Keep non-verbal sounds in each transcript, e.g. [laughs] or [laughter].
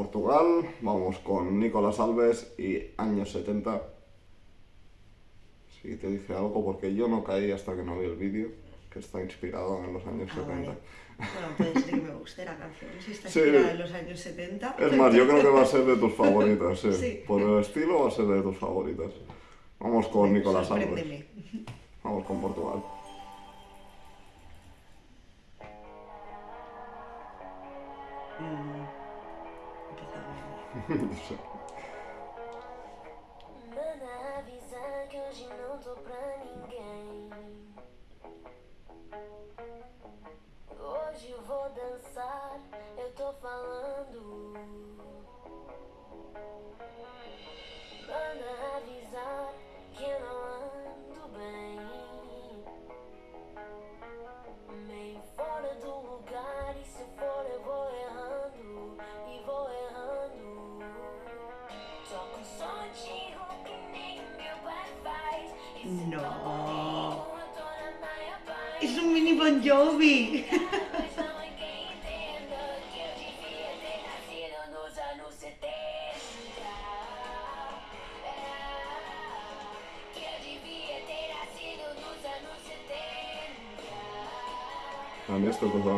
Portugal, vamos con Nicolás Alves y años 70. Si te dice algo, porque yo no caí hasta que no vi el vídeo, que está inspirado en los años Ah, 70. vale. Bueno, puede ser que me guste la canción, si está [laughs] Sí. inspirada en los años 70. Es más, yo creo que va a ser de tus [laughs] favoritas, sí. Sí. Por el estilo va a ser de tus favoritas. Vamos con Nicolás Alves. Manda Mana que hoje não tô pra ninguém. Devia ter nascido nos anos 70. A mí esto cosa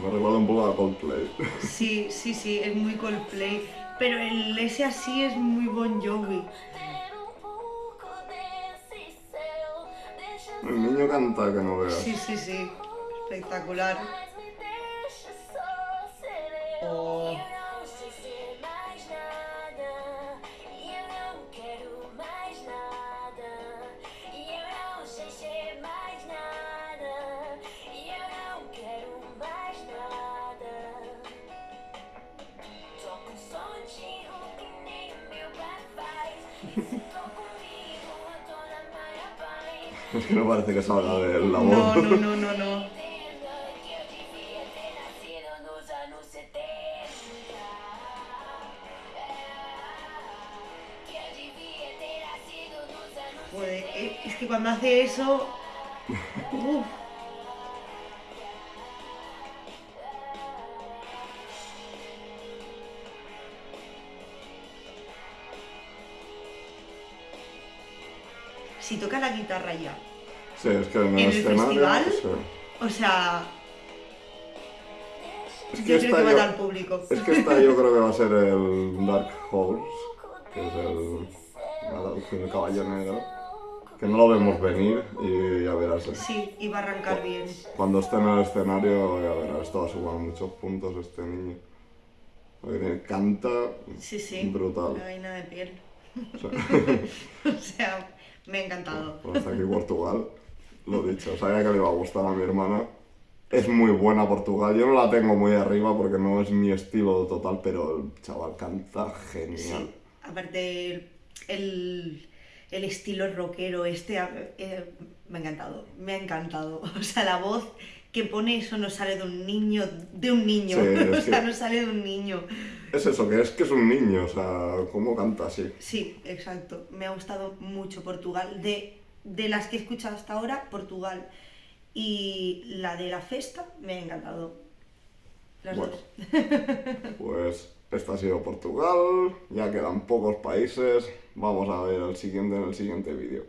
me recuerda un poco a Coldplay. [laughs] Sí, sí, sí, es muy Coldplay. Pero el ese así es muy Bon Jovi. El niño canta que no veas. Sí, sí, sí. Espectacular. Oh. [laughs] Es [laughs] que no parece que salga de la No, voz. no, no, no, no. Entenda que eu devia ter nascido nos anos 70. Que eu devia ter nascido nos anos Joder, es que cuando hace eso. [laughs] Uf. Si toca la guitarra ya. Sí, es que en el, ¿En el festival? sí. O sea, Es yo que creo esta que va a yo- dar público. Es que esta yo creo que va a ser el Dark Horse, que es el, del caballo negro, que no lo vemos venir y ya verás. eh. Sí, iba a arrancar bien. Cuando esté en el escenario, ya verás, esto va a sumar muchos puntos este niño. Porque canta Sí, sí. brutal. La vaina de piel. [laughs] O sea, me ha encantado. Bueno, hasta aquí Portugal, lo dicho, sabía que le iba a gustar a mi hermana. Es muy buena Portugal, yo no la tengo muy arriba porque no es mi estilo total, pero el chaval canta genial. Sí. Aparte, el, el, el estilo rockero este eh, me ha encantado. Me ha encantado. [laughs] O sea, la voz que pone eso no sale de un niño, de un niño. Sí, [laughs] o sea, no sale de un niño. Es eso, que es que es un niño, o sea, ¿cómo canta así? Sí, exacto. Me ha gustado mucho Portugal. De, de las que he escuchado hasta ahora, Portugal. Y la de la festa me ha encantado. Las Bueno. dos. [laughs] Pues este ha sido Portugal, ya quedan pocos países, vamos a ver el siguiente en el siguiente vídeo.